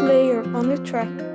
player on the track.